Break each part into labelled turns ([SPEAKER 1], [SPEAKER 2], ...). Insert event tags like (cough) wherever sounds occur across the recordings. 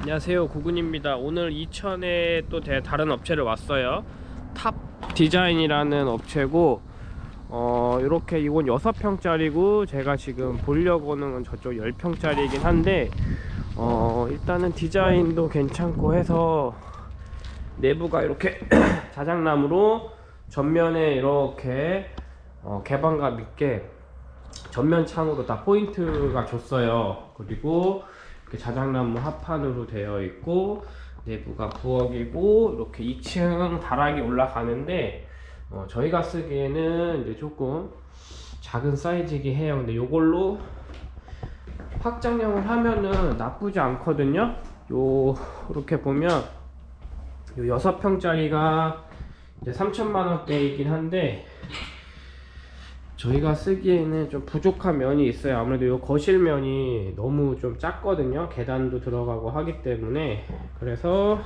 [SPEAKER 1] 안녕하세요. 구군입니다. 오늘 이천에 또 대- 다른 업체를 왔어요. 탑 디자인이라는 업체고 어 이렇게 이건 6평짜리고 제가 지금 보려고 하는 건 저쪽 10평짜리이긴 한데 어 일단은 디자인도 괜찮고 해서 내부가 이렇게 (clears throat) 자작나무로 전면에 이렇게 어, 개방감 있게 전면 창으로 다 포인트가 줬어요. 그리고 자작나무 합판으로 되어 있고 내부가 부엌이고 이렇게 2층 다락이 올라가는데 어, 저희가 쓰기에는 이제 조금 작은 사이즈이긴 해요. 근데 이걸로 확장형을 하면은 나쁘지 않거든요. 요 이렇게 보면 요 6평짜리가 이제 3천만원대이긴 한데 저희가 쓰기에는 좀 부족한 면이 있어요. 아무래도 이 거실면이 너무 좀 작거든요. 계단도 들어가고 하기 때문에. 그래서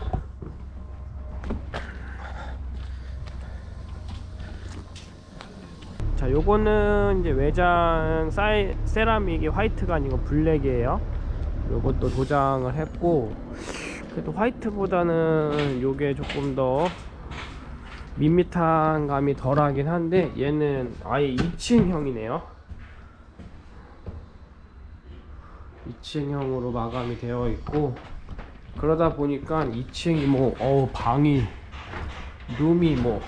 [SPEAKER 1] 자 요거는 이제 외장 사이, 세라믹이 화이트가 아니고 블랙이에요. 요것도 도장을 했고. 그래도 화이트보다는 요게 조금 더 밋밋한 감이 덜하긴 한데 얘는 아예 2층형이네요. 2층형으로 마감이 되어 있고 그러다 보니까 2층이 뭐 어우 방이 룸이 뭐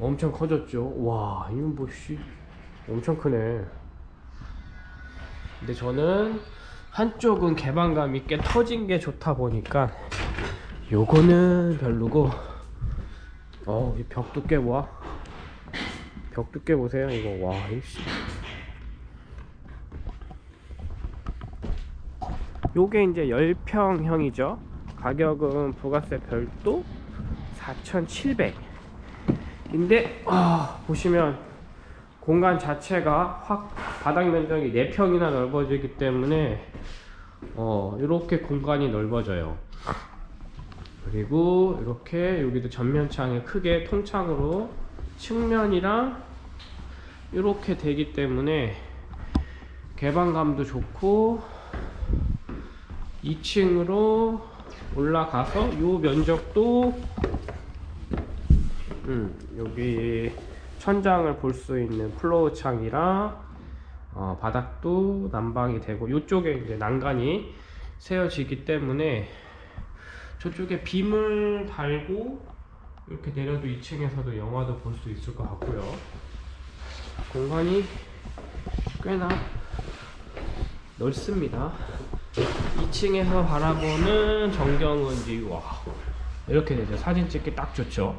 [SPEAKER 1] 엄청 커졌죠. 와 이건 뭐씨 엄청 크네. 근데 저는 한쪽은 개방감 있게 터진 게 좋다 보니까 요거는 별로고 어, 이벽 두께 와. 벽 두께 보세요. 이거 와, 이씨. 요게 이제 10평형이죠. 가격은 부가세 별도 4,700. 인데 아, 보시면 공간 자체가 확 바닥 면적이 4평이나 넓어지기 때문에 어, 이렇게 공간이 넓어져요. 그리고 이렇게 여기도 전면창에 크게 통창으로 측면이랑 이렇게 되기 때문에 개방감도 좋고 2층으로 올라가서 이 면적도 음, 여기 천장을 볼 수 있는 플로우 창이랑 어, 바닥도 난방이 되고 이쪽에 이제 난간이 세워지기 때문에 저쪽에 빔을 달고 이렇게 내려도 2층에서도 영화도 볼 수 있을 것 같고요. 공간이 꽤나 넓습니다. 2층에서 바라보는 전경은 이제 와 이렇게 되죠. 사진 찍기 딱 좋죠.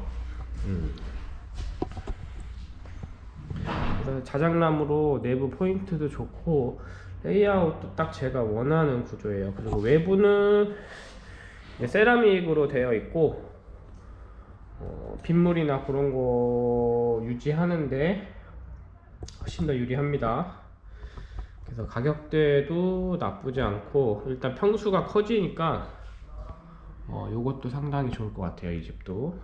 [SPEAKER 1] 음. 자작나무로 내부 포인트도 좋고 레이아웃도 딱 제가 원하는 구조예요. 그리고 외부는 세라믹으로 되어 있고 어, 빗물이나 그런 거 유지하는데 훨씬 더 유리합니다. 그래서 가격대도 나쁘지 않고 일단 평수가 커지니까 어, 요것도 상당히 좋을 것 같아요 이 집도